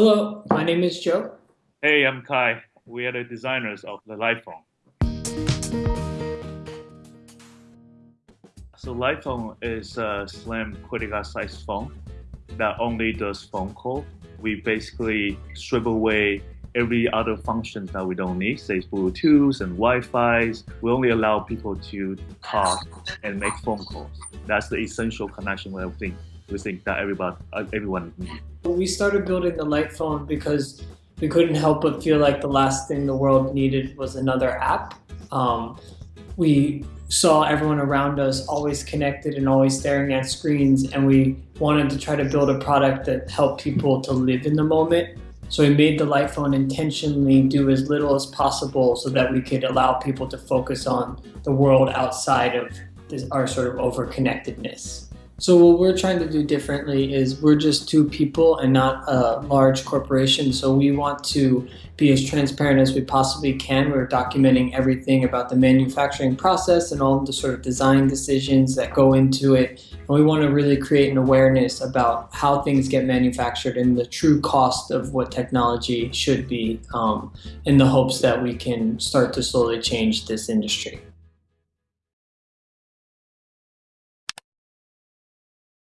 Hello, my name is Joe. Hey, I'm Kai. We are the designers of the Lightphone. So Lightphone is a slim critical size phone that only does phone call. We basically strip away every other function that we don't need, say Bluetooth and Wi-Fi. We only allow people to talk and make phone calls. That's the essential connection we think we think that everybody everyone needs. We started building the Light Phone because we couldn't help but feel like the last thing the world needed was another app. Um, we saw everyone around us always connected and always staring at screens and we wanted to try to build a product that helped people to live in the moment so we made the Light Phone intentionally do as little as possible so that we could allow people to focus on the world outside of this, our sort of overconnectedness. So what we're trying to do differently is we're just two people and not a large corporation. So we want to be as transparent as we possibly can. We're documenting everything about the manufacturing process and all the sort of design decisions that go into it. And we want to really create an awareness about how things get manufactured and the true cost of what technology should be um, in the hopes that we can start to slowly change this industry.